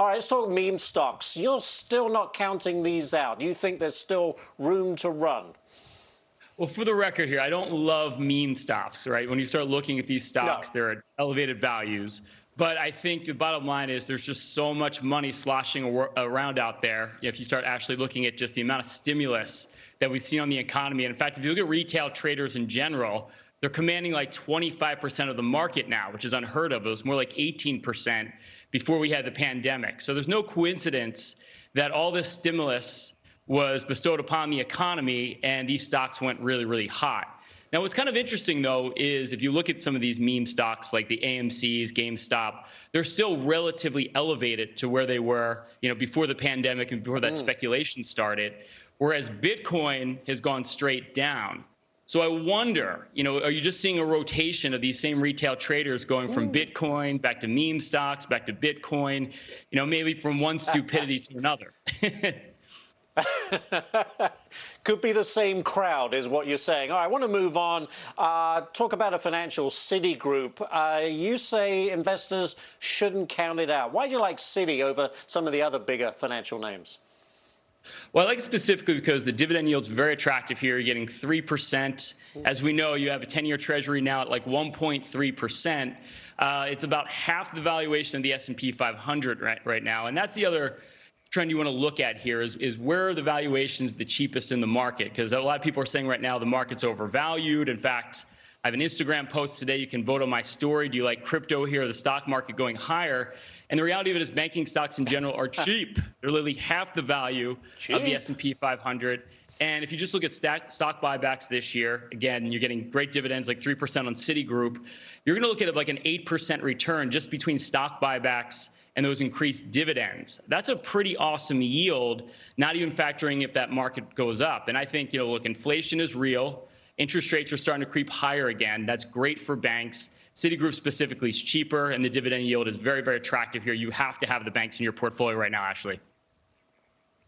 All right, let's talk meme stocks. You're still not counting these out. You think there's still room to run? Well, for the record here, I don't love meme stocks, right? When you start looking at these stocks, no. they're at elevated values. But I think the bottom line is there's just so much money sloshing around out there. If you start actually looking at just the amount of stimulus that we've seen on the economy. And in fact, if you look at retail traders in general, they're commanding like 25% of the market now, which is unheard of. It was more like 18% before we had the pandemic. So there's no coincidence that all this stimulus was bestowed upon the economy and these stocks went really, really hot. Now, what's kind of interesting, though, is if you look at some of these meme stocks like the AMC's, GameStop, they're still relatively elevated to where they were, you know, before the pandemic and before that mm. speculation started, whereas Bitcoin has gone straight down. So I wonder, you know, are you just seeing a rotation of these same retail traders going from mm. Bitcoin back to meme stocks, back to Bitcoin, you know, maybe from one stupidity to another? Could be the same crowd, is what you're saying. All right, I want to move on. Uh, talk about a financial Citigroup. Uh, you say investors shouldn't count it out. Why do you like Citi over some of the other bigger financial names? Well, I like it specifically because the dividend yield is very attractive here. You're getting 3%. As we know, you have a 10-year treasury now at like 1.3%. Uh, it's about half the valuation of the S&P 500 right, right now. And that's the other trend you want to look at here is, is where are the valuations the cheapest in the market? Because a lot of people are saying right now the market's overvalued. In fact, I have an Instagram post today. You can vote on my story. Do you like crypto here, the stock market going higher? And the reality of it is banking stocks in general are cheap. They're literally half the value cheap. of the S&P 500. And if you just look at stock buybacks this year, again, you're getting great dividends, like 3% on Citigroup. You're going to look at it like an 8% return just between stock buybacks and those increased dividends. That's a pretty awesome yield, not even factoring if that market goes up. And I think, you know, look, inflation is real. Interest rates are starting to creep higher again. That's great for banks. Citigroup specifically is cheaper, and the dividend yield is very, very attractive here. You have to have the banks in your portfolio right now, Ashley.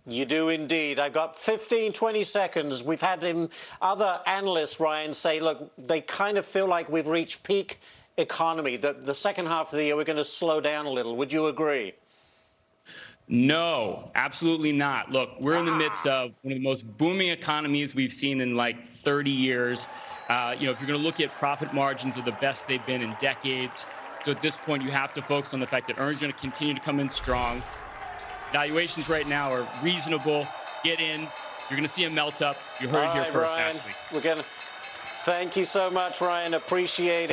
You do indeed. I've got 15, 20 seconds. We've had other analysts, Ryan, say, look, they kind of feel like we've reached peak economy, that the second half of the year we're going to slow down a little. Would you agree? No, absolutely not. Look, we're in the midst of one of the most booming economies we've seen in like 30 years. Uh, you know, if you're going to look at profit margins, are the best they've been in decades. So at this point, you have to focus on the fact that earnings are going to continue to come in strong. Valuations right now are reasonable. Get in. You're going to see a melt up. You heard All it here right, first, Ryan, Ashley. We're going to. Thank you so much, Ryan. Appreciate it.